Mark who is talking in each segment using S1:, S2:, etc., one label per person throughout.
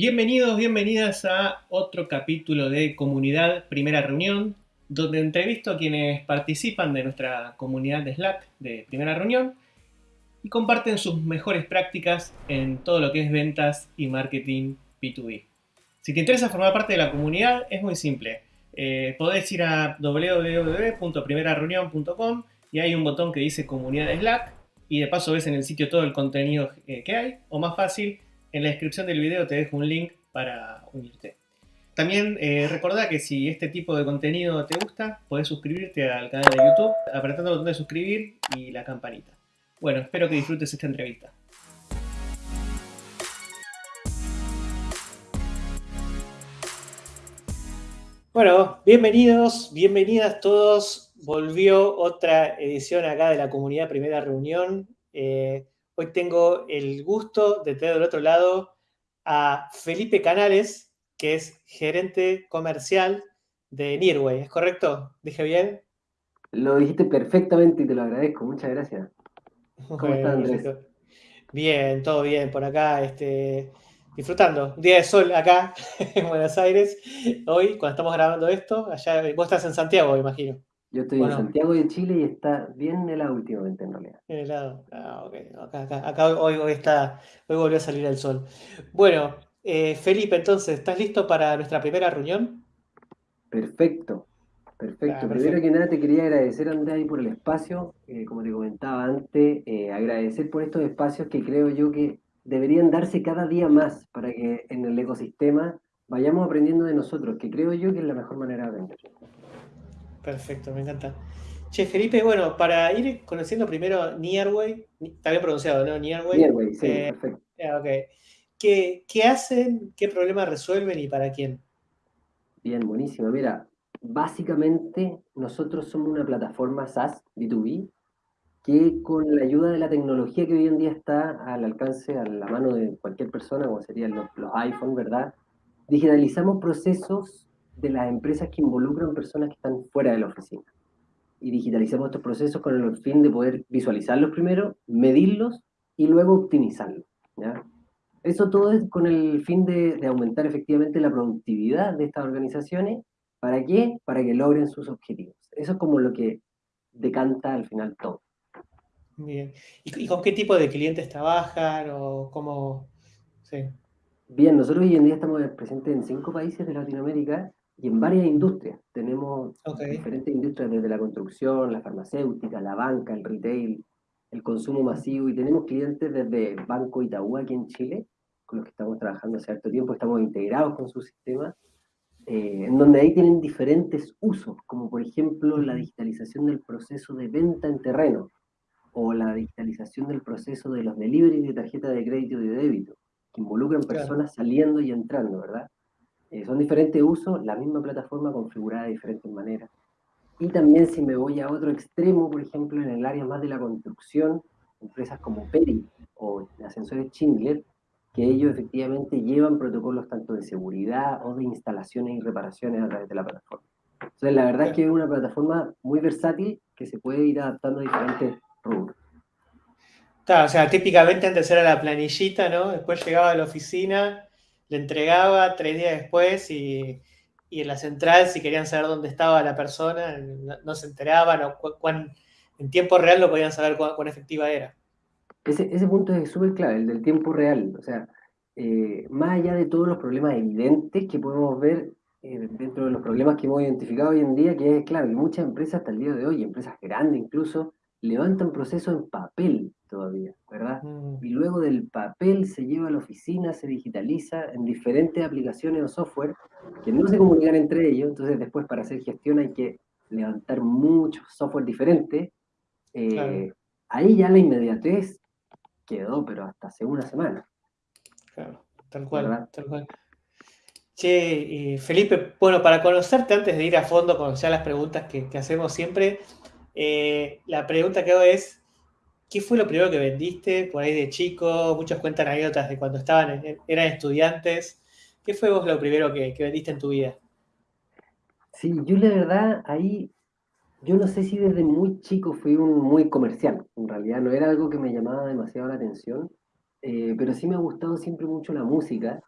S1: Bienvenidos, bienvenidas a otro capítulo de Comunidad Primera Reunión, donde entrevisto a quienes participan de nuestra comunidad de Slack de Primera Reunión y comparten sus mejores prácticas en todo lo que es ventas y marketing B2B. Si te interesa formar parte de la comunidad, es muy simple. Eh, podés ir a www.primerareunión.com y hay un botón que dice Comunidad de Slack y de paso ves en el sitio todo el contenido eh, que hay, o más fácil, en la descripción del video te dejo un link para unirte. También eh, recordá que si este tipo de contenido te gusta, podés suscribirte al canal de YouTube apretando el botón de suscribir y la campanita. Bueno, espero que disfrutes esta entrevista. Bueno, bienvenidos, bienvenidas todos. Volvió otra edición acá de la comunidad Primera Reunión. Eh, Hoy tengo el gusto de tener del otro lado a Felipe Canales, que es gerente comercial de Nearway. ¿Es correcto? ¿Dije bien?
S2: Lo dijiste perfectamente y te lo agradezco. Muchas gracias.
S1: ¿Cómo estás, Andrés? Bien, todo bien por acá. Este, disfrutando. Un día de sol acá en Buenos Aires. Hoy, cuando estamos grabando esto, allá, vos estás en Santiago, imagino.
S2: Yo estoy en Santiago de Chile y está bien helado últimamente en realidad.
S1: Helado, ah, ok. Acá, acá, hoy, hoy, está, hoy volvió a salir el sol. Bueno, eh, Felipe, entonces, ¿estás listo para nuestra primera reunión?
S2: Perfecto, perfecto. Primero que nada te quería agradecer, Andrés, por el espacio. Eh, como te comentaba antes, eh, agradecer por estos espacios que creo yo que deberían darse cada día más para que en el ecosistema vayamos aprendiendo de nosotros, que creo yo que es la mejor manera de aprender.
S1: Perfecto, me encanta. Che, Felipe, bueno, para ir conociendo primero Nearway, está bien pronunciado, ¿no? Nearway.
S2: Nearway, sí, eh, perfecto.
S1: ¿Qué, ¿Qué, hacen? ¿Qué problemas resuelven y para quién?
S2: Bien, buenísimo. Mira, básicamente nosotros somos una plataforma SaaS B2B que con la ayuda de la tecnología que hoy en día está al alcance, a la mano de cualquier persona, como serían los, los iPhone, ¿verdad? Digitalizamos procesos de las empresas que involucran personas que están fuera de la oficina. Y digitalizamos estos procesos con el fin de poder visualizarlos primero, medirlos y luego optimizarlos. Eso todo es con el fin de, aumentar efectivamente la productividad de estas organizaciones. ¿Para qué? Para que logren sus objetivos. Eso es como lo que decanta al final todo.
S1: Bien. ¿Y, con qué tipo de clientes trabajan o cómo? Sí.
S2: Bien, nosotros hoy en día estamos presentes en cinco países de Latinoamérica y en varias industrias. Tenemos diferentes industrias desde la construcción, la farmacéutica, la banca, el retail, el consumo masivo y tenemos clientes desde Banco Itaú aquí en Chile, con los que estamos trabajando hace cierto tiempo, estamos integrados con su sistema, eh, en donde ahí tienen diferentes usos, como por ejemplo la digitalización del proceso de venta en terreno o la digitalización del proceso de los delivery de tarjeta de crédito y de débito, que involucran personas saliendo y entrando, ¿verdad? Eh, son diferentes usos, la misma plataforma configurada de diferentes maneras. Y también si me voy a otro extremo, por ejemplo, en el área más de la construcción, empresas como Peri o Ascensores Schindler, que ellos efectivamente llevan protocolos tanto de seguridad o de instalaciones y reparaciones a través de la plataforma. Entonces, la verdad es que es una plataforma muy versátil que se puede ir adaptando a diferentes rubros.
S1: O sea, típicamente antes era la planillita, ¿no? Después llegaba a la oficina, le entregaba tres días después y, en la central, si querían saber dónde estaba la persona, no, se enteraban o en tiempo real no podían saber cuán, efectiva era.
S2: Ese, ese punto es súper clave, el del tiempo real. O sea, eh, más allá de todos los problemas evidentes que podemos ver eh, dentro de los problemas que hemos identificado hoy en día, que es claro, muchas empresas hasta el día de hoy, empresas grandes incluso, levantan procesos en papel todavía, ¿verdad? Mm. Y luego del papel se lleva a la oficina, se digitaliza en diferentes aplicaciones o software que no se comunican entre ellos, entonces después para hacer gestión hay que levantar muchos software diferentes. Eh, ahí ya la inmediatez quedó, pero hasta hace una semana.
S1: Claro, tal cual, tal cual. Che, Felipe, bueno, para conocerte antes de ir a fondo con ya las preguntas que, que hacemos siempre, eh, la pregunta que hago es, ¿qué fue lo primero que vendiste por ahí de chico? Muchos cuentan anécdotas de cuando estaban, eran estudiantes. ¿Qué fue vos lo primero que, vendiste en tu vida?
S2: Sí, yo la verdad ahí, yo no sé si desde muy chico fui un muy comercial, en realidad no era algo que me llamaba demasiado la atención, eh, pero sí me ha gustado siempre mucho la música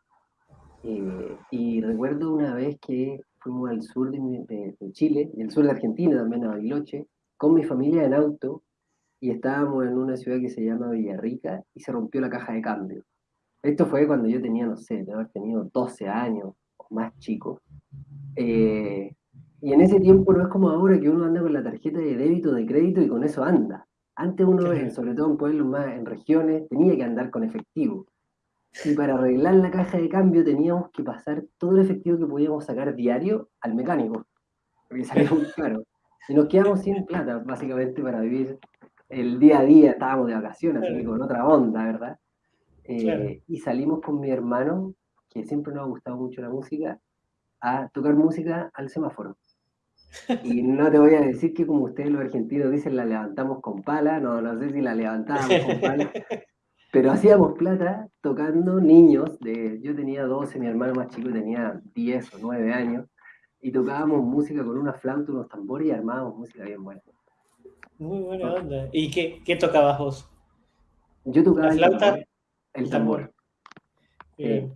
S2: Eh, y recuerdo una vez que fuimos al sur de, Chile, y el sur de Argentina también, a Bariloche, con mi familia en auto, y estábamos en una ciudad que se llama Villarrica, y se rompió la caja de cambio. Esto fue cuando yo tenía, no sé, de haber tenido 12 años o más chico. Eh, y en ese tiempo no es como ahora que uno anda con la tarjeta de débito, de crédito y con eso anda. Antes uno, sobre todo en pueblos más, en regiones, tenía que andar con efectivo. Y para arreglar la caja de cambio teníamos que pasar todo el efectivo que podíamos sacar diario al mecánico, porque salía muy caro. Y nos quedamos sin plata, básicamente, para vivir el día a día. Estábamos de vacaciones, así que con otra onda, ¿verdad? Eh, y salimos con mi hermano, que siempre nos ha gustado mucho la música, a tocar música al semáforo. Y no te voy a decir que como ustedes los argentinos dicen, la levantamos con pala, no, no sé si la levantábamos con pala, pero hacíamos plata tocando niños, de, yo tenía 12, mi hermano más chico tenía 10 o 9 años, y tocábamos música con una flauta, unos tambores y armábamos música bien buena.
S1: Muy buena onda. ¿Y qué, qué tocabas vos?
S2: Yo tocaba ¿La flauta? el tambor. Bien,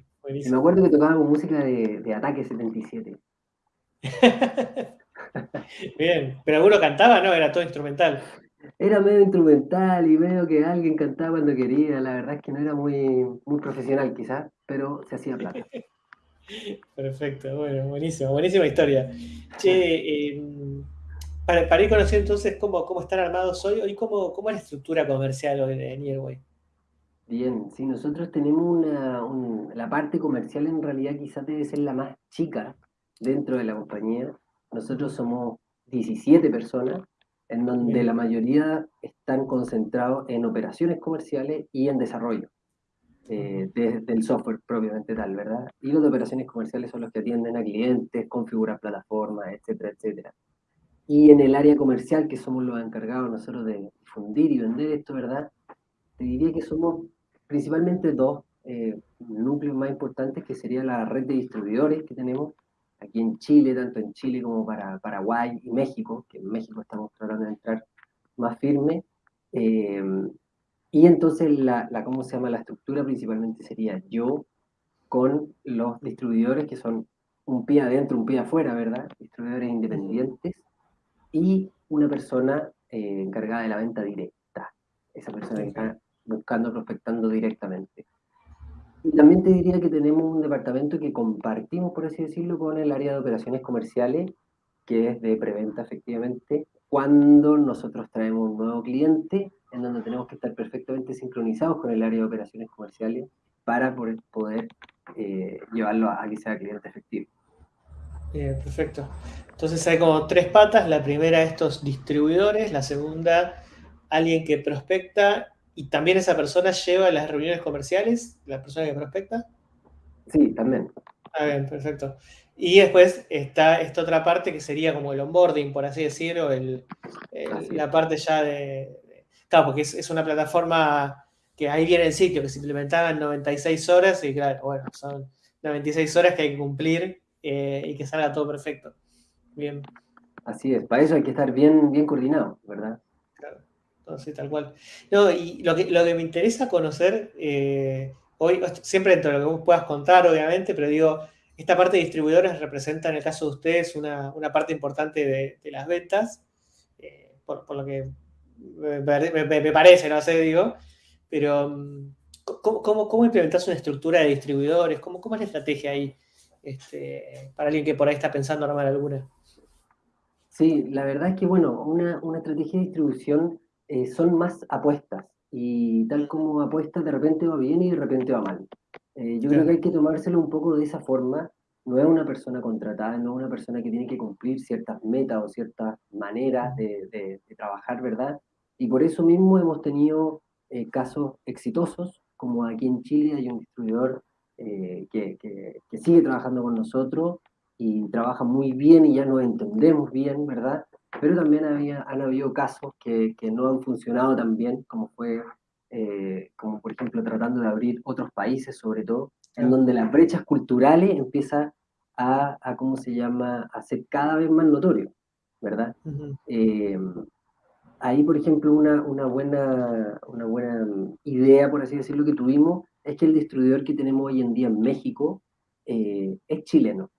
S2: me acuerdo que tocábamos música de, de Ataque 77.
S1: Bien, pero alguno cantaba, ¿no? Era todo instrumental.
S2: Era medio instrumental y medio que alguien cantaba cuando quería. La verdad es que no era muy, muy profesional quizás, pero se hacía plata.
S1: Perfecto, bueno, buenísimo, buenísima historia. Che, em, para, ir conociendo entonces cómo, cómo están armados hoy, hoy cómo, cómo es la estructura comercial hoy de Nearway.
S2: Bien, sí, nosotros tenemos una, la parte comercial en realidad quizás debe ser la más chica dentro de la compañía. Nosotros somos 17 personas, en donde la mayoría están concentrados en operaciones comerciales y en desarrollo eh, del software propiamente tal, ¿verdad? Y los de operaciones comerciales son los que atienden a clientes, configuran plataformas, etcétera, etcétera. Y en el área comercial, que somos los encargados nosotros de difundir y vender esto, ¿verdad? Te diría que somos principalmente dos eh, núcleos más importantes, que sería la red de distribuidores que tenemos aquí en Chile, tanto en Chile como para Paraguay y México, que en México estamos tratando de entrar más firme. Eh, y entonces, la, la, ¿cómo se llama? La estructura principalmente sería yo con los distribuidores que son un pie adentro, un pie afuera, ¿verdad? Distribuidores independientes y una persona eh, encargada de la venta directa. Esa persona que está buscando, prospectando directamente. Y también te diría que tenemos un departamento que compartimos, por así decirlo, con el área de operaciones comerciales, que es de preventa efectivamente, cuando nosotros traemos un nuevo cliente, en donde tenemos que estar perfectamente sincronizados con el área de operaciones comerciales para poder, eh, llevarlo a que sea cliente efectivo.
S1: Bien, perfecto. Entonces hay como tres patas. La primera, estos distribuidores. La segunda, alguien que prospecta y también esa persona lleva las reuniones comerciales, la persona que prospecta.
S2: Sí, también.
S1: Ah, bien, perfecto. Y después está esta otra parte que sería como el onboarding, por así decirlo, el, la parte ya de... Claro, porque es, una plataforma que ahí viene el sitio, que se implementaba en 96 horas y claro, bueno, son 96 horas que hay que cumplir eh, y que salga todo perfecto. Bien.
S2: Así es, para eso hay que estar bien, bien coordinado, ¿verdad?
S1: Entonces, tal cual. No, y lo que, lo que me interesa conocer eh, hoy, siempre dentro de lo que vos puedas contar, obviamente, pero digo, esta parte de distribuidores representa en el caso de ustedes una, parte importante de, las ventas, eh, por, lo que me, parece, no sé, digo, pero mm, ¿cómo, cómo, implementas una estructura de distribuidores? ¿Cómo, cómo es la estrategia ahí este, para alguien que por ahí está pensando armar alguna?
S2: Sí, la verdad es que, bueno, una, una estrategia de distribución eh, son más apuestas. Y tal como apuestas, de repente va bien y de repente va mal. Eh, yo creo que hay que tomárselo un poco de esa forma. No es una persona contratada, no es una persona que tiene que cumplir ciertas metas o ciertas maneras de, de, trabajar, ¿verdad? Y por eso mismo hemos tenido eh, casos exitosos, como aquí en Chile hay un distribuidor que, que, que, sigue trabajando con nosotros y trabaja muy bien y ya nos entendemos bien, ¿verdad? pero también había, han habido casos que, que no han funcionado tan bien, como fue, eh, como por ejemplo tratando de abrir otros países sobre todo, en donde las brechas culturales empiezan a, a, ¿cómo se llama?, a ser cada vez más notorio, ¿verdad? Eh, ahí, por ejemplo, una, una, buena, una buena idea, por así decirlo, que tuvimos, es que el distribuidor que tenemos hoy en día en México eh, es chileno.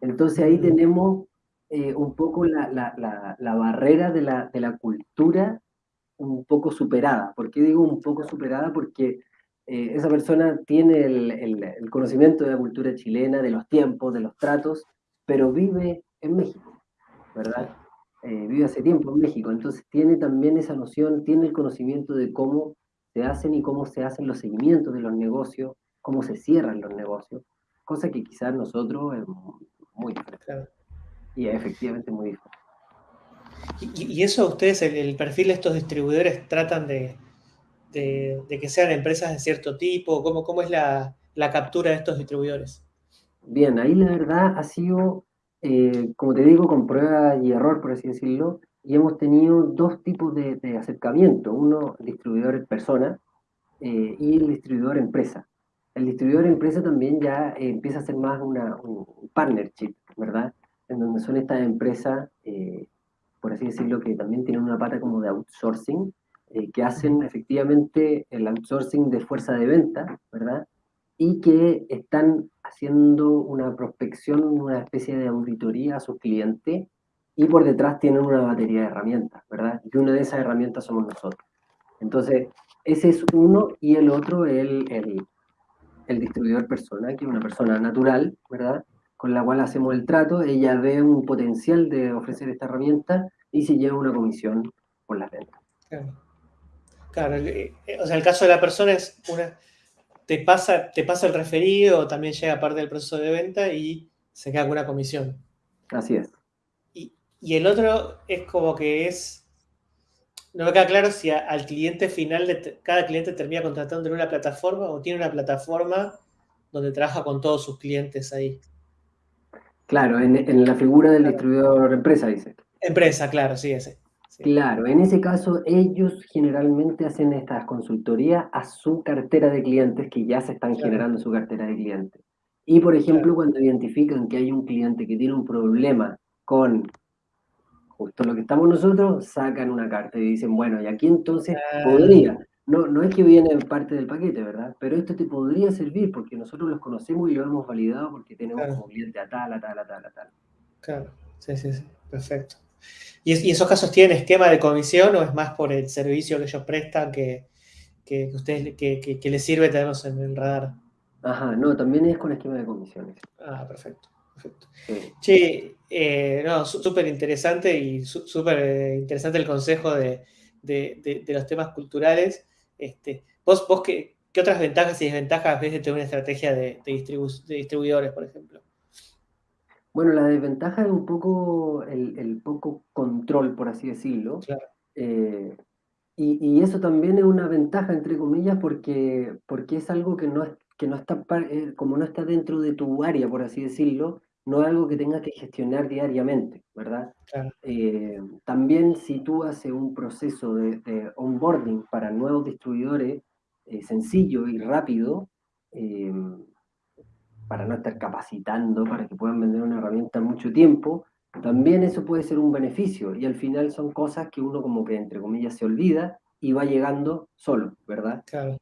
S2: Entonces ahí mm. tenemos eh, un poco la, barrera de la, de la, cultura un poco superada. ¿Por qué digo un poco superada? Porque eh, esa persona tiene el, conocimiento de la cultura chilena, de los tiempos, de los tratos, pero vive en México, ¿verdad? Vive hace tiempo en México, entonces tiene también esa noción, tiene el conocimiento de cómo se hacen y cómo se hacen los seguimientos de los negocios, cómo se cierran los negocios, cosa que quizás nosotros es muy diferente. Y es efectivamente muy diferente.
S1: ¿Y, eso ustedes, el, perfil de estos distribuidores, tratan de, que sean empresas de cierto tipo? ¿Cómo, cómo es la, captura de estos distribuidores?
S2: Bien, ahí la verdad ha sido, eh, como te digo, con prueba y error, por así decirlo, y hemos tenido dos tipos de, acercamiento, uno distribuidor persona eh, y el distribuidor empresa. El distribuidor empresa también ya eh, empieza a ser más una, un partnership, ¿verdad? En donde son estas empresas, eh, por así decirlo, que también tienen una pata como de outsourcing, que hacen efectivamente el outsourcing de fuerza de venta, ¿verdad? Y que están haciendo una prospección, una especie de auditoría a sus clientes y por detrás tienen una batería de herramientas, ¿verdad? Y una de esas herramientas somos nosotros. Entonces, ese es uno y el otro, el, el, el distribuidor persona, que es una persona natural, ¿verdad? Con la cual hacemos el trato, ella ve un potencial de ofrecer esta herramienta y se lleva una comisión por las ventas.
S1: Claro. claro eh, o sea, el caso de la persona es una, te pasa, te pasa el referido, también llega parte del proceso de venta y se queda con una comisión.
S2: Así es.
S1: Y el otro es como que es, no me queda claro si al cliente final, de, cada cliente termina contratando en una plataforma o tiene una plataforma donde trabaja con todos sus clientes ahí.
S2: Claro, en, la figura del distribuidor empresa, dice.
S1: Empresa, claro, sí, ese.
S2: Claro, en ese caso ellos generalmente hacen estas consultorías a su cartera de clientes que ya se están generando su cartera de clientes. Y por ejemplo, cuando identifican que hay un cliente que tiene un problema con justo lo que estamos nosotros, sacan una carta y dicen, bueno, y aquí entonces podría, no, no es que viene parte del paquete, ¿verdad? Pero esto te podría servir porque nosotros los conocemos y lo hemos validado porque tenemos como cliente a tal, a tal, a tal, a tal.
S1: Claro, sí, sí, sí, perfecto. ¿Y, esos casos tienen esquema de comisión o es más por el servicio que ellos prestan que, que, ustedes, que, les sirve tenerlos en el radar?
S2: Ajá, no, también es con esquema de comisiones.
S1: Ah, perfecto. Perfecto. Sí, eh, no, súper interesante y súper eh, interesante el consejo de, los temas culturales. Este, ¿Vos, vos qué, otras ventajas y desventajas ves de tener una estrategia de, distribuidores, por ejemplo?
S2: Bueno, la desventaja es un poco el, poco control, por así decirlo. Eh, y, eso también es una ventaja, entre comillas, porque, porque es algo que no, que no está, como no está dentro de tu área, por así decirlo, no es algo que tengas que gestionar diariamente, ¿verdad? Eh, también si tú haces un proceso de, onboarding para nuevos distribuidores eh, sencillo y rápido, eh, para no estar capacitando, para que puedan vender una herramienta en mucho tiempo, también eso puede ser un beneficio y al final son cosas que uno como que entre comillas se olvida y va llegando solo, ¿verdad? Claro.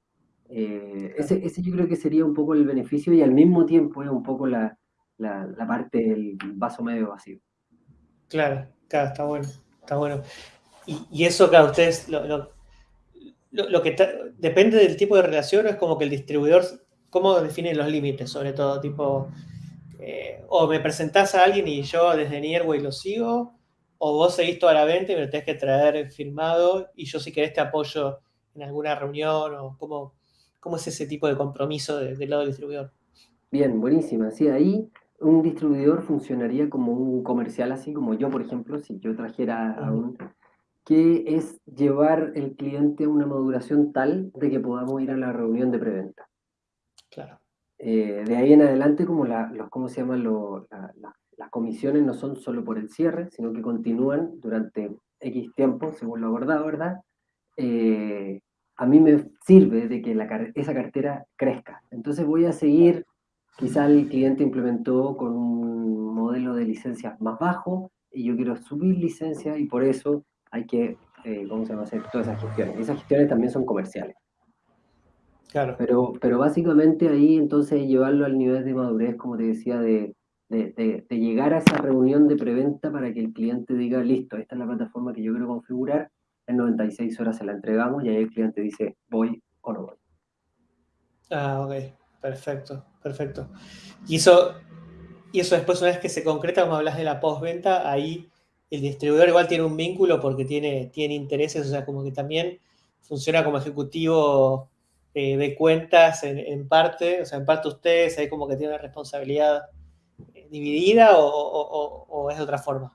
S2: Ese, ese yo creo que sería un poco el beneficio y al mismo tiempo es un poco la, la, parte del vaso medio vacío.
S1: Claro, claro, está bueno, está bueno. Y, eso, claro, ustedes, lo, lo, que depende del tipo de relación, es como que el distribuidor, ¿cómo define los límites? Sobre todo, tipo, eh, o me presentás a alguien y yo desde Nierway lo sigo, o vos seguís toda la venta y me lo tenés que traer firmado y yo si querés te apoyo en alguna reunión, o cómo, cómo es ese tipo de compromiso del lado del distribuidor.
S2: Bien, buenísima. Sí, ahí un distribuidor funcionaría como un comercial, así como yo, por ejemplo, si yo trajera a un... que es llevar el cliente a una maduración tal de que podamos ir a la reunión de preventa. Eh, de ahí en adelante, como la, los, ¿cómo se llaman? las comisiones no son solo por el cierre, sino que continúan durante X tiempo, según lo abordado, ¿verdad? Eh, a mí me sirve de que la, esa cartera crezca. Entonces voy a seguir Quizá el cliente implementó con un modelo de licencias más bajo y yo quiero subir licencia y por eso hay que, eh, ¿cómo se llama? Hacer todas esas gestiones. Esas gestiones también son comerciales. Claro. Pero, pero básicamente ahí entonces llevarlo al nivel de madurez, como te decía, de, de, llegar a esa reunión de preventa para que el cliente diga, listo, esta es la plataforma que yo quiero configurar, en 96 horas se la entregamos y ahí el cliente dice, voy o no voy.
S1: Ah, ok, perfecto, perfecto. Y eso, y eso después, una vez que se concreta, como hablas de la postventa, ahí el distribuidor igual tiene un vínculo porque tiene, tiene intereses, o sea, como que también funciona como ejecutivo eh, de cuentas en, parte, o sea, en parte ustedes, ahí como que tiene una responsabilidad eh, dividida o, es de otra forma.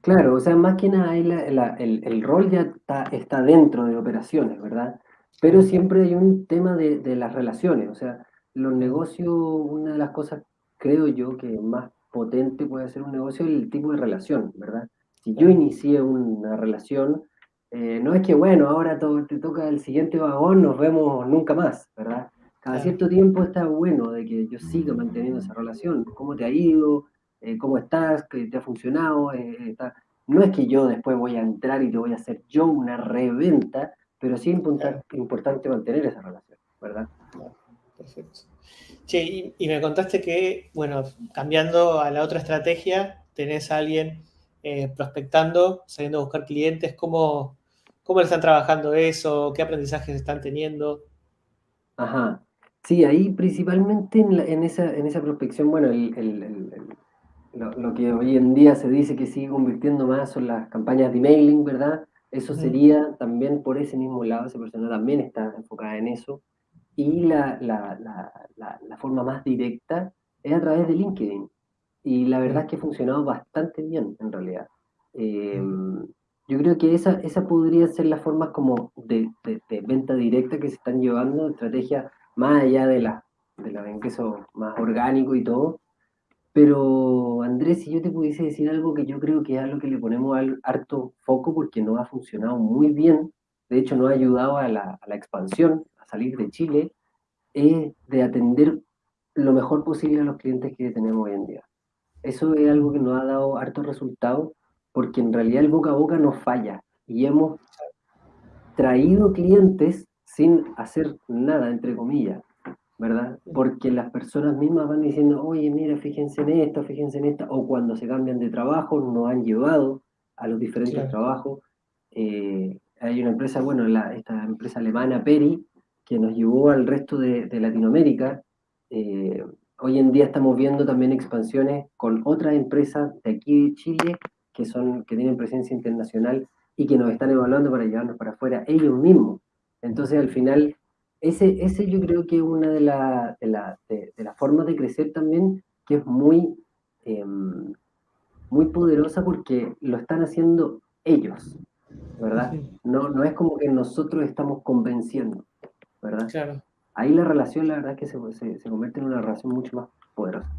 S2: Claro, o sea, más que nada el, el, rol ya está, está dentro de operaciones, ¿verdad? Pero siempre hay un tema de, de, las relaciones, o sea, los negocios, una de las cosas, creo yo, que más potente puede ser un negocio es el tipo de relación, ¿verdad? Si yo inicié una relación, eh, no es que, bueno, ahora te toca el siguiente vagón, nos vemos nunca más, ¿verdad? Cada cierto tiempo está bueno de que yo siga manteniendo esa relación. ¿Cómo te ha ido? Eh, ¿Cómo estás? ¿Qué te ha funcionado? Eh, no es que yo después voy a entrar y te voy a hacer yo una reventa, pero sí es importante mantener esa relación, ¿verdad?
S1: Perfecto. Sí, y, me contaste que, bueno, cambiando a la otra estrategia, tenés a alguien eh, prospectando, saliendo a buscar clientes, ¿cómo, ¿cómo están trabajando eso? ¿Qué aprendizajes están teniendo?
S2: Ajá. Sí, ahí principalmente en, esa, en esa prospección, bueno, lo, que hoy en día se dice que sigue convirtiendo más son las campañas de emailing, ¿verdad? Eso sería también por ese mismo lado, esa persona también está enfocada en eso. Y la, forma más directa es a través de LinkedIn. Y la verdad es que ha funcionado bastante bien, en realidad. Yo creo que esa, esa podría ser la forma como de, venta directa que se están llevando, estrategias más allá de la, de la ingreso más orgánico y todo, pero Andrés, si yo te pudiese decir algo que yo creo que es algo que le ponemos al harto foco porque no ha funcionado muy bien, de hecho no ha ayudado a la, expansión, a salir de Chile, es de atender lo mejor posible a los clientes que tenemos hoy en día. Eso es algo que nos ha dado harto resultado porque en realidad el boca a boca no falla y hemos traído clientes sin hacer nada, entre comillas. ¿verdad? Porque las personas mismas van diciendo, oye, mira, fíjense en esto, fíjense en esto, o cuando se cambian de trabajo, nos han llevado a los diferentes trabajos. Eh, hay una empresa, bueno, esta empresa alemana, Peri, que nos llevó al resto de, Latinoamérica. Eh, hoy en día estamos viendo también expansiones con otras empresas de aquí de Chile que, son, que tienen presencia internacional y que nos están evaluando para llevarnos para afuera ellos mismos. Entonces, al final, ese, ese yo creo que es una de, las de, formas de crecer también que es muy, em, muy poderosa porque lo están haciendo ellos, ¿verdad? No, no es como que nosotros estamos convenciendo, ¿verdad? Claro. Ahí la relación, la verdad, es que se, se, convierte en una relación mucho más poderosa.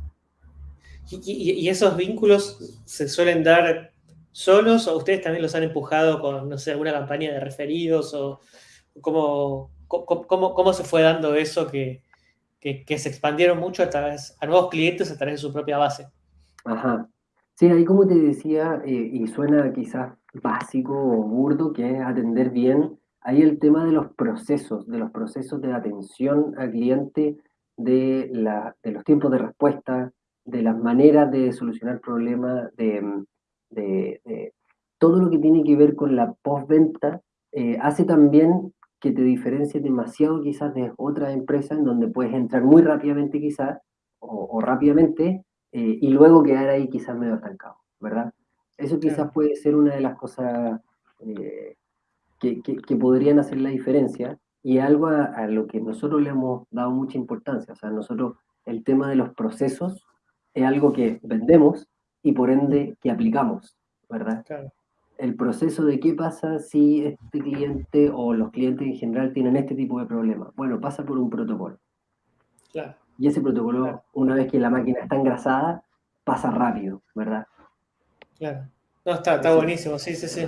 S1: ¿Y, y, esos vínculos se suelen dar solos o ustedes también los han empujado con, no sé, alguna campaña de referidos o cómo, ¿Cómo, se fue dando eso que, se expandieron mucho a, través, a nuevos clientes a través de su propia base?
S2: Ajá. Sí, ahí como te decía, eh, y suena quizás básico o burdo, que es atender bien, hay el tema de los procesos, de los procesos de atención al cliente, de, la, de los tiempos de respuesta, de las maneras de solucionar problemas, de, de, todo lo que tiene que ver con la postventa, eh, hace también que te diferencie demasiado quizás de otras empresas en donde puedes entrar muy rápidamente quizás o, rápidamente eh, y luego quedar ahí quizás medio estancado, ¿verdad? Eso quizás puede ser una de las cosas eh, que, que, podrían hacer la diferencia y algo a, lo que nosotros le hemos dado mucha importancia. O sea, nosotros el tema de los procesos es algo que vendemos y por ende que aplicamos, ¿verdad? Claro el proceso de qué pasa si este cliente o los clientes en general tienen este tipo de problemas. Bueno, pasa por un protocolo. Claro. Y ese protocolo, una vez que la máquina está engrasada, pasa rápido, ¿verdad?
S1: Claro. No, está, está buenísimo, sí, sí, sí.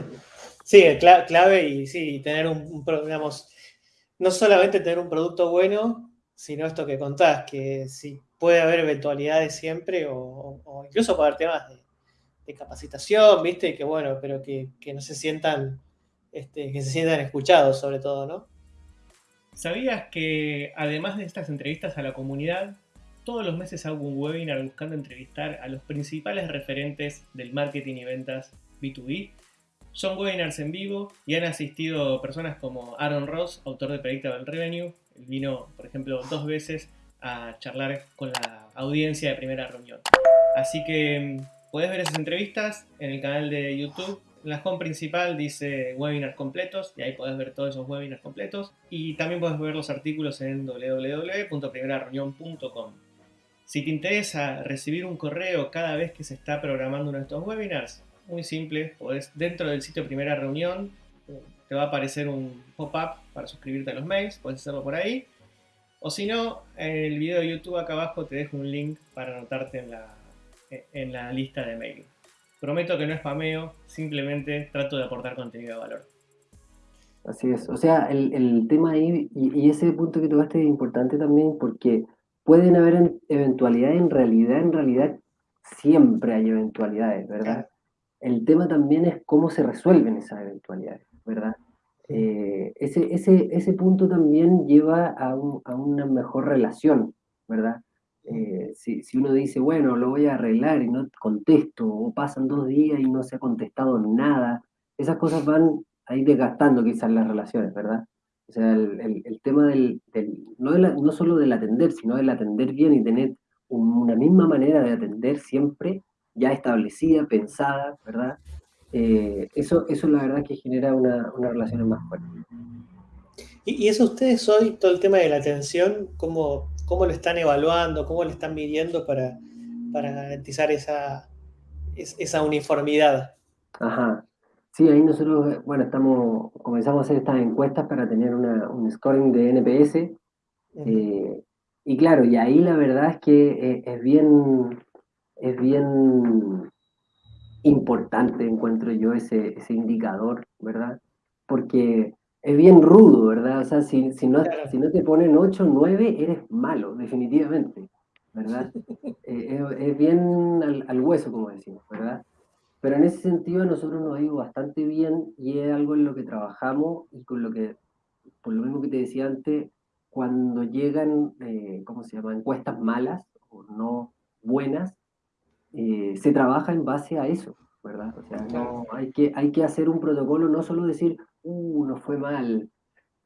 S1: Sí, clave y sí, tener un, un, digamos, no solamente tener un producto bueno, sino esto que contás, que sí puede haber eventualidades siempre o, o incluso para temas de capacitación, ¿viste? Que bueno, pero que, no se sientan, este, que se sientan escuchados sobre todo, ¿no?
S3: ¿Sabías que además de estas entrevistas a la comunidad, todos los meses hago un webinar buscando entrevistar a los principales referentes del marketing y ventas B2B? Son webinars en vivo y han asistido personas como Aaron Ross, autor de Predictable Revenue. Él vino, por ejemplo, dos veces a charlar con la audiencia de primera reunión. Así que mm, puedes ver esas entrevistas en el canal de YouTube en la home principal dice webinars completos y ahí podés ver todos esos webinars completos. Y también podés ver los artículos en www.primerareunión.com. Si te interesa recibir un correo cada vez que se está programando uno de estos webinars, muy simple, podés dentro del sitio Primera Reunión, te va a aparecer un pop-up para suscribirte a los mails, puedes hacerlo por ahí. O si no, en el video de YouTube acá abajo te dejo un link para anotarte en la, en la lista de mail. Prometo que no es spameo, simplemente trato de aportar contenido de valor.
S2: Así es, o sea, el, tema ahí, y, ese punto que tocaste es importante también porque pueden haber eventualidades, en realidad, en realidad siempre hay eventualidades, ¿verdad? El tema también es cómo se resuelven esas eventualidades, ¿verdad? Eh, ese, ese, ese punto también lleva a, a una mejor relación, ¿verdad? Eh, si, uno dice, bueno, lo voy a arreglar y no contesto, o pasan dos días y no se ha contestado nada, esas cosas van a ir desgastando quizás las relaciones, ¿verdad? O sea, el, tema del, no, no, solo del atender, sino del atender bien y tener una misma manera de atender siempre ya establecida, pensada, ¿verdad? Eh, eso, eso la verdad que genera una, una relación más fuerte.
S1: ¿Y, eso ustedes hoy, todo el tema de la atención, cómo, cómo lo están evaluando, cómo lo están midiendo para, garantizar esa, esa uniformidad.
S2: Ajá. Sí, ahí nosotros, bueno, estamos, comenzamos a hacer estas encuestas para tener un scoring de NPS. Eh, y claro, y ahí la verdad es que eh, es bien, es bien importante, encuentro yo, ese, ese indicador, ¿verdad? Porque es bien rudo, ¿verdad? O sea, si, no, si no te ponen 8 9, eres malo, definitivamente, ¿verdad? Eh, es, bien al, hueso, como decimos, ¿verdad? Pero en ese sentido a nosotros nos ha ido bastante bien y es algo en lo que trabajamos y con lo que, por lo mismo que te decía antes, cuando llegan, eh, ¿cómo se llama?, encuestas malas o no buenas, eh, se trabaja en base a eso, ¿verdad? O sea, no, hay, que, hay que hacer un protocolo, no solo decir, uh, no fue mal.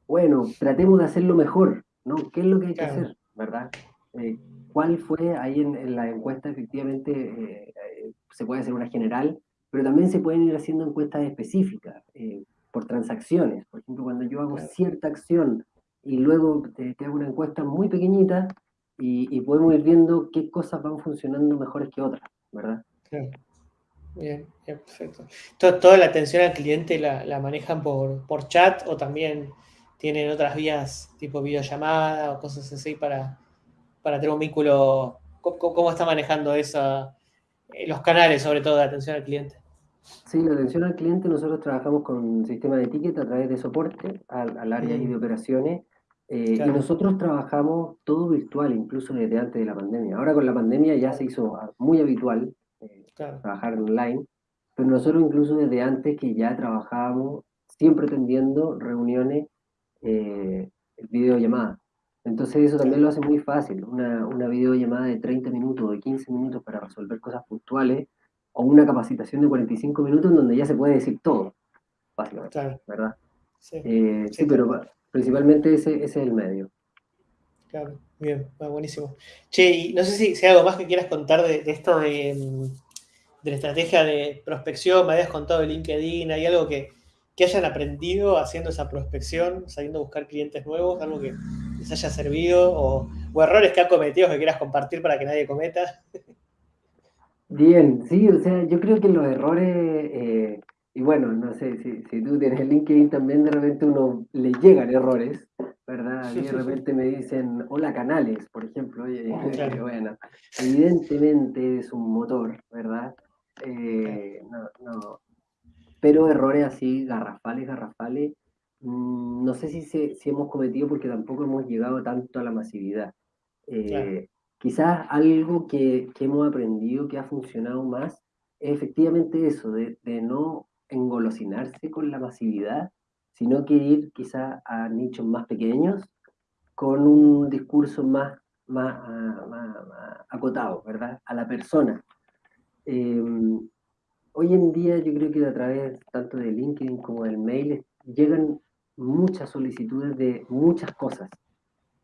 S2: Bueno, tratemos de hacerlo mejor, ¿no? ¿Qué es lo que hay que hacer, verdad? Eh, ¿Cuál fue ahí en, la encuesta? Efectivamente, eh, eh, se puede hacer una general, pero también se pueden ir haciendo encuestas específicas por transacciones. Por ejemplo, cuando yo hago cierta acción y luego te, hago una encuesta muy pequeñita y, podemos ir viendo qué cosas van funcionando mejores que otras, ¿verdad?
S1: Bien, perfecto. ¿Toda la atención al cliente la, manejan por, por, chat o también tienen otras vías tipo videollamada o cosas así para, para tener un vínculo? ¿Cómo, está manejando esa, eh, los canales, sobre todo, de atención al cliente?
S2: Sí, la atención al cliente, nosotros trabajamos con un sistema de ticket a través de soporte al, área de mm. operaciones. Eh, y nosotros trabajamos todo virtual, incluso desde antes de la pandemia. Ahora con la pandemia ya se hizo muy habitual trabajar online, pero nosotros incluso desde antes que ya trabajábamos siempre atendiendo reuniones, eh, videollamada. Entonces eso también lo hace muy fácil, una, una videollamada de 30 minutos, de 15 minutos para resolver cosas puntuales, o una capacitación de 45 minutos en donde ya se puede decir todo, básicamente, ¿verdad? Sí, eh, pero principalmente ese, ese, es el medio.
S1: Claro, bien, buenísimo. Che, y no sé si, si hay algo más que quieras contar de, de esto de, de la estrategia de prospección, me habías contado de LinkedIn, ¿hay algo que, hayan aprendido haciendo esa prospección, saliendo a buscar clientes nuevos, algo que les haya servido o, errores que ha cometido que quieras compartir para que nadie cometa?
S2: Bien, sí, o sea, yo creo que los errores, eh, y bueno, no sé, si, si, tú tienes el LinkedIn también de repente uno le llegan errores, ¿verdad? Y de repente me dicen, hola canales, por ejemplo, oye, bueno, evidentemente es un motor, ¿verdad? Eh, no, no. Pero errores así, garrafales, garrafales, mm, no sé si, si hemos cometido porque tampoco hemos llegado tanto a la masividad. Eh, quizás algo que, hemos aprendido que ha funcionado más es efectivamente eso, de, no engolosinarse con la masividad, sino que ir quizás a nichos más pequeños con un discurso más, más, acotado, ¿verdad? A la persona. Em, hoy en día yo creo que a través tanto de LinkedIn como del mail llegan muchas solicitudes de muchas cosas.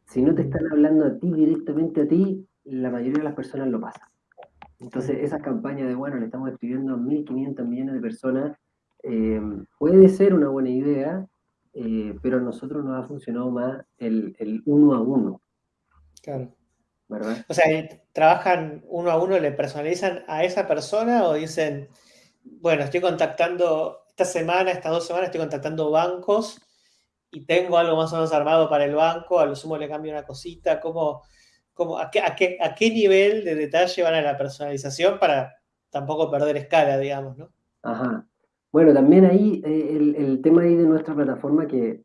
S2: Si no te están hablando a ti directamente a ti, la mayoría de las personas lo pasan. Entonces, esa campaña de, bueno, le estamos escribiendo a 1.500 millones de personas, em, puede ser una buena idea, eh, pero a nosotros nos ha funcionado más el, el, uno a uno.
S1: Claro. ¿Verdad? O sea, ¿trabajan uno a uno, le personalizan a esa persona o dicen, bueno, estoy contactando esta semana, estas dos semanas, estoy contactando bancos y tengo algo más o menos armado para el banco, a lo sumo le cambio una cosita, ¿cómo, cómo, a, qué, a, qué, a qué nivel de detalle van a la personalización para tampoco perder escala, digamos, ¿no?
S2: Ajá. Bueno, también ahí eh, el, tema ahí de nuestra plataforma que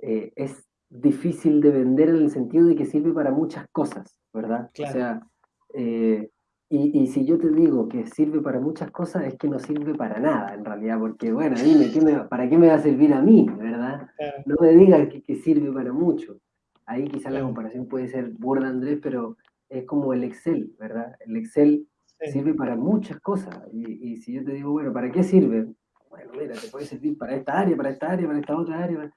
S2: eh, es difícil de vender en el sentido de que sirve para muchas cosas, ¿verdad? O sea, eh, y, si yo te digo que sirve para muchas cosas, es que no sirve para nada, en realidad, porque, bueno, dime, ¿para qué me va a servir a mí, verdad? No me digas que, sirve para mucho. Ahí quizás la comparación puede ser burda, Andrés, pero es como el Excel, ¿verdad? El Excel sirve para muchas cosas. Y, y, si yo te digo, bueno, ¿para qué sirve? Bueno, mira, te puede servir para esta área, para esta área, para esta otra área,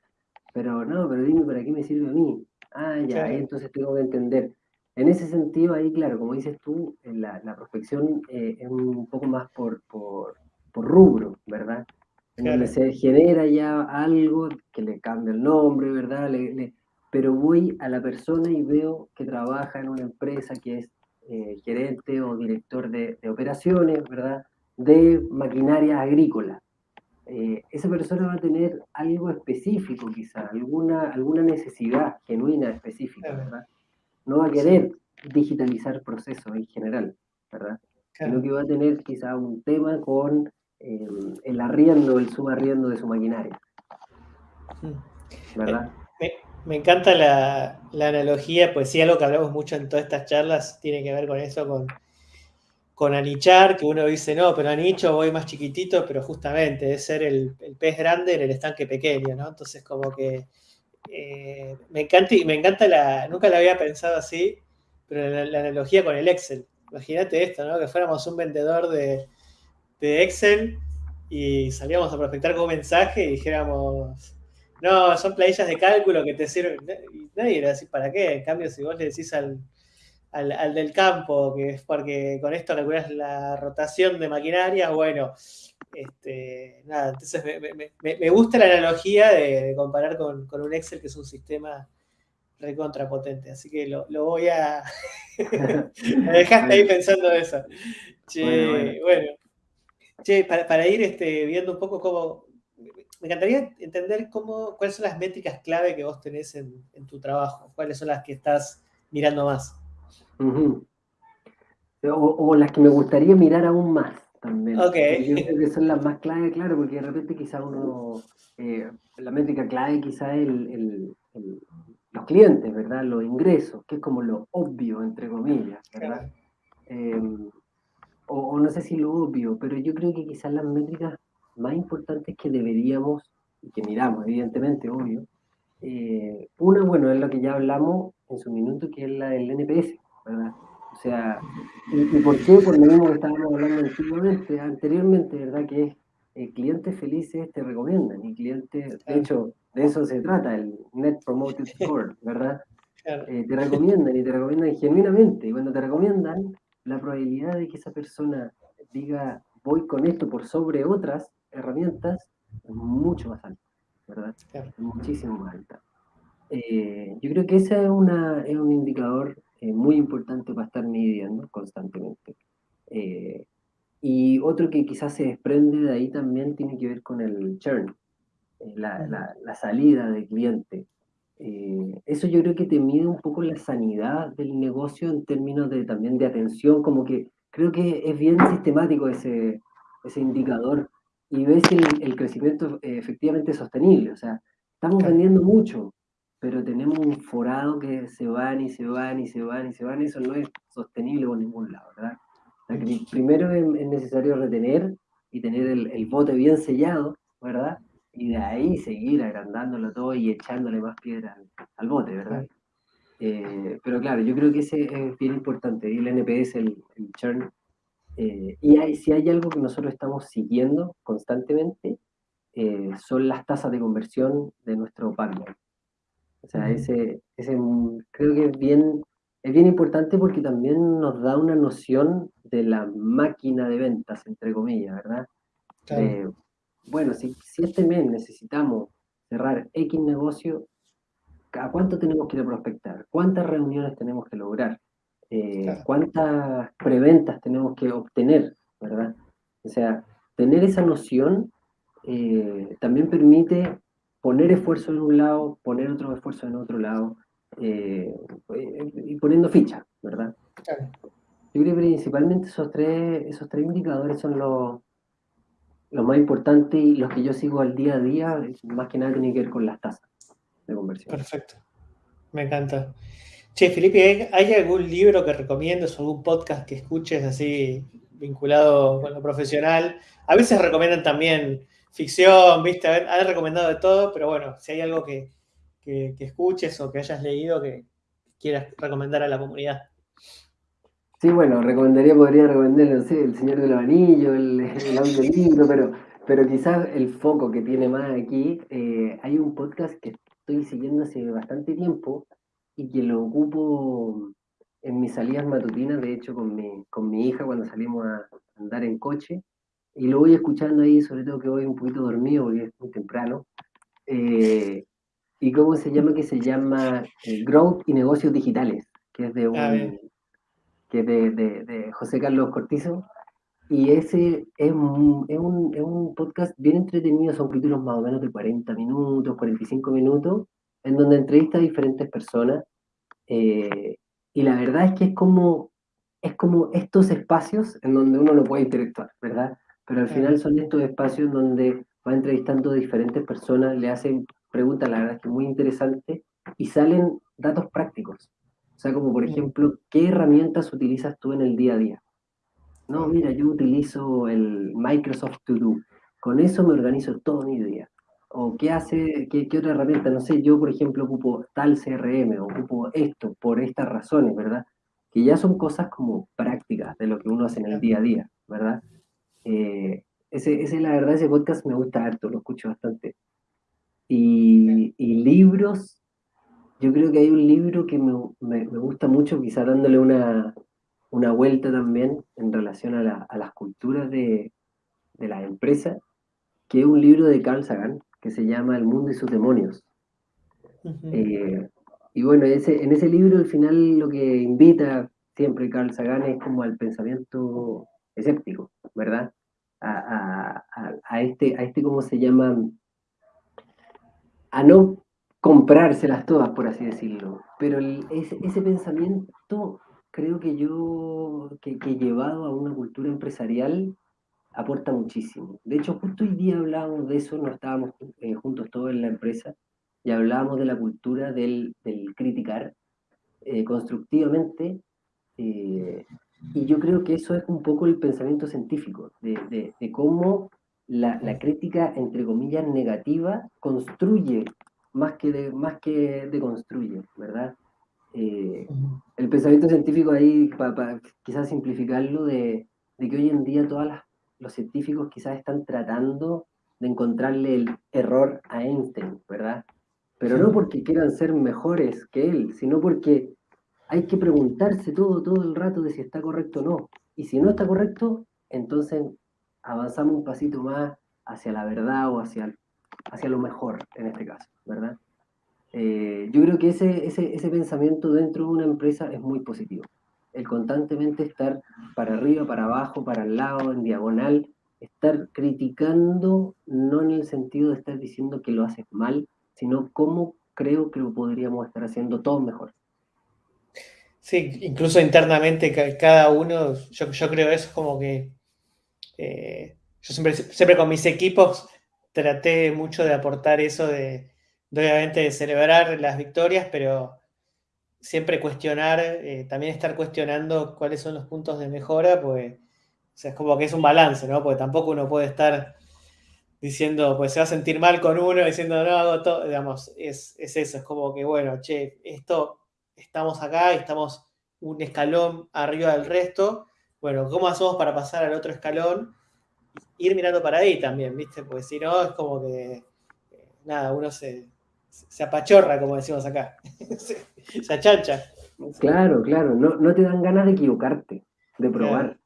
S2: pero no, pero dime para qué me sirve a mí. Ah, ya, entonces tengo que entender. En ese sentido, ahí, claro, como dices tú, la, la prospección eh, es un poco más por, por, por rubro, ¿verdad? En donde se genera ya algo que le cambia el nombre, ¿verdad? pero voy a la persona y veo que trabaja en una empresa que es eh, gerente o director de, de operaciones, ¿verdad? De maquinaria agrícola. Eh, esa persona va a tener algo específico quizá, alguna, alguna necesidad genuina específica, ¿verdad? No va a querer digitalizar procesos en general, ¿verdad? Sino que va a tener quizá un tema con eh, el arriendo, el subarriendo de su maquinaria.
S1: ¿Verdad? Me, encanta la, la, analogía, pues sí, algo que hablamos mucho en todas estas charlas tiene que ver con eso, con con anichar, que uno dice, no, pero anicho voy más chiquitito, pero justamente es ser el, pez grande en el estanque pequeño, ¿no? Entonces, como que eh, me encanta, me encanta la, nunca la había pensado así, pero la, analogía con el Excel. Imagínate esto, ¿no? Que fuéramos un vendedor de, Excel y salíamos a prospectar con un mensaje y dijéramos, no, son planillas de cálculo que te sirven. Y nadie iba a decir, ¿para qué? En cambio, si vos le decís al, al, del campo, que es porque con esto calculas la rotación de maquinaria, bueno, este, nada, entonces me, gusta la analogía de, comparar con, un Excel, que es un sistema recontrapotente, así que lo, voy a... me dejaste ahí pensando eso. Che, bueno, Che, para, ir este, viendo un poco cómo... Me encantaría entender cómo, cuáles son las métricas clave que vos tenés en, en tu trabajo, cuáles son las que estás mirando más
S2: o, las que me gustaría mirar aún más también. Yo creo que son las más clave, claro, porque de repente quizá uno, eh, la métrica clave quizá es el, los clientes, ¿verdad? Los ingresos, que es como lo obvio, entre comillas, ¿verdad? Em, o, no sé si lo obvio, pero yo creo que quizás las métricas más importantes que deberíamos, y que miramos, evidentemente, obvio, eh, una, bueno, es lo que ya hablamos en su minuto, que es la del NPS, o sea, ¿y, por qué? Por lo mismo que estábamos hablando antiguamente, anteriormente, ¿verdad? Que es eh, clientes felices te recomiendan y clientes, de hecho, de eso se trata, el Net Promoted Score, ¿verdad? Eh, te recomiendan y te recomiendan genuinamente. Y cuando te recomiendan, la probabilidad de que esa persona diga voy con esto por sobre otras herramientas es mucho más alta, ¿verdad? Muchísimo más alta. Eh, yo creo que ese es, una, es un indicador eh, muy importante para estar midiendo constantemente. Eh, y otro que quizás se desprende de ahí también tiene que ver con el churn, eh, la, la, salida del cliente. eso yo creo que te mide un poco la sanidad del negocio en términos de también de atención, como que creo que es bien sistemático ese, ese indicador y ves el, el crecimiento efectivamente sostenible. O sea, estamos vendiendo mucho, pero tenemos un forado que se van y se van y se van y se van, eso no es sostenible por ningún lado, ¿verdad? primero es, necesario retener y tener el, bote bien sellado, ¿verdad? Y de ahí seguir agrandándolo todo y echándole más piedra al, bote, ¿verdad? Eh, pero claro, yo creo que ese es bien importante, el NPS, el, el churn. Eh, y hay, si hay algo que nosotros estamos siguiendo constantemente, eh, son las tasas de conversión de nuestro partner. O sea, ese, ese creo que es bien, es bien importante porque también nos da una noción de la máquina de ventas, entre comillas, ¿verdad? bueno, si, si este mes necesitamos cerrar X negocio, ¿a cuánto tenemos que prospectar? ¿Cuántas reuniones tenemos que lograr? Eh, ¿Cuántas preventas tenemos que obtener? ¿Verdad? O sea, tener esa noción eh, también permite poner esfuerzo en un lado, poner otro esfuerzo en otro lado, eh, y poniendo ficha, ¿verdad? Yo creo que principalmente esos tres, esos tres indicadores son los, los más importantes y los que yo sigo al día a día, más que nada tiene que ver con las tasas de conversión.
S1: Perfecto. Me encanta. Che, Felipe, ¿hay algún libro que recomiendes o algún podcast que escuches así vinculado con lo profesional? A veces recomiendan también ficción, ¿viste? Han recomendado de todo, pero bueno, si hay algo que, escuches o que hayas leído que quieras recomendar a la comunidad.
S2: Sí, bueno, recomendaría, podría recomendar, no sé, El Señor de los Anillos, el, el audiolibro, pero, pero quizás el foco que tiene más aquí, eh, hay un podcast que estoy siguiendo hace bastante tiempo y que lo ocupo en mis salidas matutinas, de hecho con mi, con mi hija cuando salimos a andar en coche, y lo voy escuchando ahí, sobre todo que voy un poquito dormido porque es muy temprano. Eh, ¿Y cómo se llama? Que se llama eh, Growth y Negocios Digitales, que es de un, que de, de, José Carlos Cortizo. Y ese es un, es, un, es un, podcast bien entretenido, son capítulos más o menos de 40 minutos, 45 minutos, en donde entrevista a diferentes personas. Eh, y la verdad es que es como, es como estos espacios en donde uno no puede interactuar, ¿verdad? Pero al final son estos espacios donde va entrevistando diferentes personas, le hacen preguntas, la verdad es que muy interesantes, y salen datos prácticos. O sea, como por ejemplo, ¿qué herramientas utilizas tú en el día a día? No, mira, yo utilizo el Microsoft To Do. Con eso me organizo todo mi día. O qué hace, qué, qué otra herramienta, no sé, yo por ejemplo ocupo tal CRM, o ocupo esto por estas razones, ¿verdad? Que ya son cosas como prácticas de lo que uno hace en el día a día, ¿verdad? Eh, ese, ese, la verdad, ese podcast me gusta harto, lo escucho bastante. Y, y libros, yo creo que hay un libro que me, me, gusta mucho, quizá dándole una, una, vuelta también en relación a, la, a las culturas de, de la empresa, que es un libro de Carl Sagan que se llama El mundo y sus demonios. Eh, y bueno, ese, en ese libro al final lo que invita siempre Carl Sagan es como al pensamiento escéptico, ¿verdad? A, este, a este, ¿cómo se llama? A no comprárselas todas, por así decirlo. Pero ese, pensamiento creo que yo, que, que, llevado a una cultura empresarial, aporta muchísimo. De hecho, justo hoy día hablábamos de eso, no estábamos eh, juntos todos en la empresa, y hablábamos de la cultura del, del criticar eh, constructivamente eh, y yo creo que eso es un poco el pensamiento científico, de, de, cómo la, la, crítica, entre comillas, negativa construye más que, de, más que deconstruye, ¿verdad? Eh, el pensamiento científico ahí, para quizás simplificarlo, de, de, que hoy en día todos los científicos quizás están tratando de encontrarle el error a Einstein, ¿verdad? Pero no porque quieran ser mejores que él, sino porque hay que preguntarse todo, todo el rato de si está correcto o no. Y si no está correcto, entonces avanzamos un pasito más hacia la verdad o hacia, hacia lo mejor en este caso, ¿verdad? Eh, yo creo que ese, ese, ese pensamiento dentro de una empresa es muy positivo. El constantemente estar para arriba, para abajo, para el lado, en diagonal, estar criticando, no en el sentido de estar diciendo que lo haces mal, sino cómo creo que lo podríamos estar haciendo todo mejor.
S1: Sí, incluso internamente cada uno, yo, yo creo eso es como que eh, yo siempre, siempre con mis equipos traté mucho de aportar eso de, obviamente de celebrar las victorias, pero siempre cuestionar, eh, también estar cuestionando cuáles son los puntos de mejora, pues es como que es un balance, ¿no? Porque tampoco uno puede estar diciendo, pues se va a sentir mal con uno, diciendo, no hago todo, digamos, es, es eso, es como que, bueno, che, esto estamos acá y estamos un escalón arriba del resto. Bueno, ¿cómo hacemos para pasar al otro escalón? Ir mirando para ahí también, ¿viste? Porque si no, es como que, eh, nada, uno se, se apachorra, como decimos acá. se, achancha.
S2: Claro, claro, no, no, te dan ganas de equivocarte, de probar.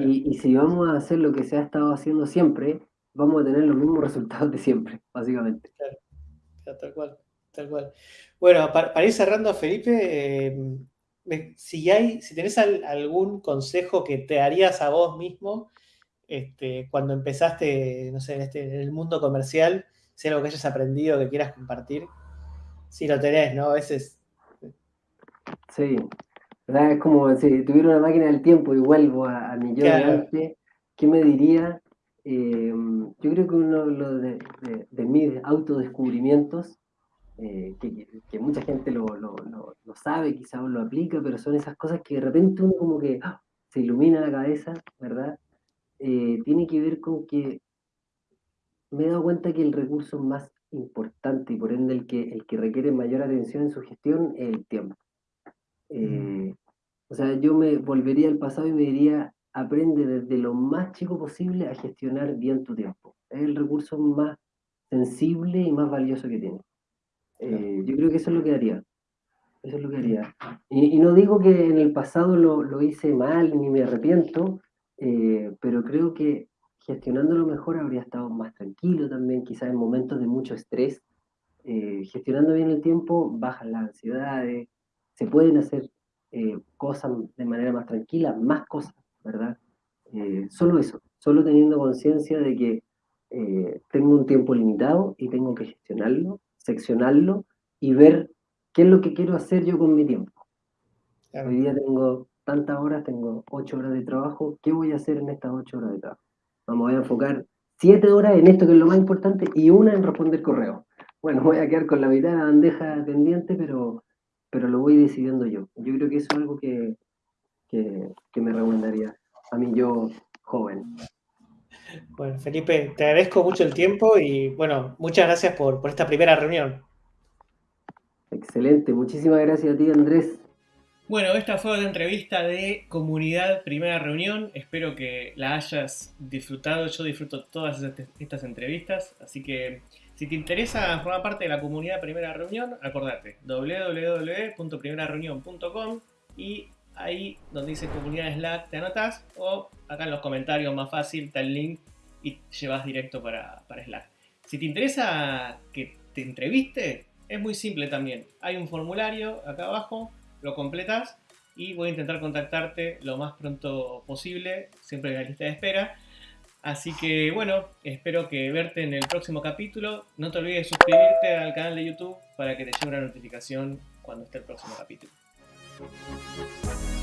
S2: Y, y, si vamos a hacer lo que se ha estado haciendo siempre, vamos a tener los mismos resultados de siempre, básicamente.
S1: Claro, tal cual, tal cual. Bueno, para, ir cerrando, Felipe, eh, si hay, si tenés algún consejo que te harías a vos mismo este, cuando empezaste, no sé, en, este, en el mundo comercial, si algo que hayas aprendido que quieras compartir, si lo tenés, ¿no? A veces.
S2: Sí, es como si tuviera una máquina del tiempo y vuelvo a, mi yo de antes, ¿qué me diría? Eh, yo creo que uno de, de mis autodescubrimientos eh, que, mucha gente lo, sabe, quizás lo aplica, pero son esas cosas que de repente uno como que ¡ah! se ilumina la cabeza, ¿verdad? Eh, tiene que ver con que me he dado cuenta que el recurso más importante y por ende el que, el que requiere mayor atención en su gestión es el tiempo. Eh, o sea, yo me volvería al pasado y me diría, aprende desde lo más chico posible a gestionar bien tu tiempo. Es el recurso más sensible y más valioso que tienes. Eh, yo creo que eso es lo que haría. Eso es lo que haría. Y, no digo que en el pasado lo, hice mal ni me arrepiento, eh, pero creo que gestionándolo mejor habría estado más tranquilo también, quizás en momentos de mucho estrés. Eh, gestionando bien el tiempo, bajan las ansiedades, se pueden hacer cosas de manera más tranquila, más cosas, ¿verdad? solo eso, solo teniendo conciencia de que tengo un tiempo limitado y tengo que gestionarlo seccionarlo y ver qué es lo que quiero hacer yo con mi tiempo. Hoy día tengo tantas horas, tengo ocho horas de trabajo, ¿qué voy a hacer en estas ocho horas de trabajo? Vamos a enfocar siete horas en esto que es lo más importante y una en responder correo. Bueno, voy a quedar con la mitad de la bandeja pendiente, pero, pero lo voy decidiendo yo. Yo creo que eso es algo que, que me recomendaría a mí yo joven.
S1: Bueno, Felipe, te agradezco mucho el tiempo y bueno, muchas gracias por, esta primera reunión.
S2: Excelente, muchísimas gracias a ti Andrés.
S3: Bueno, esta fue la entrevista de Comunidad Primera Reunión. Espero que la hayas disfrutado. Yo disfruto todas estas entrevistas. Así que si te interesa formar parte de la comunidad Primera Reunión, acordate www.primerareunión.com y ahí donde dice comunidad Slack te anotas o acá en los comentarios más fácil está el link y llevas directo para, Slack. Si te interesa que te entreviste, es muy simple también. Hay un formulario acá abajo, lo completas y voy a intentar contactarte lo más pronto posible, siempre en la lista de espera. Así que bueno, espero que verte en el próximo capítulo. No te olvides de suscribirte al canal de YouTube para que te llegue una notificación cuando esté el próximo capítulo. We'll be right back.